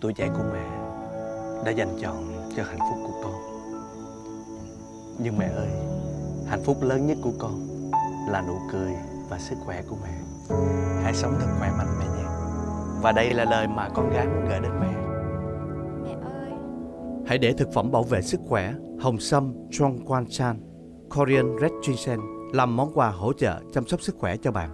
Tuổi trẻ của mẹ đã dành chọn cho hạnh phúc của con. Nhưng mẹ ơi, hạnh phúc lớn nhất của con là nụ cười và sức khỏe của mẹ. Hãy sống thật khỏe mạnh mẹ nhé. Và đây là lời mà con gái muốn gửi đến mẹ. Mẹ ơi. Hãy để thực phẩm bảo vệ sức khỏe Hồng Sâm Trong Quan Chan. Korean Red Ginseng làm món quà hỗ trợ chăm sóc sức khỏe cho bạn.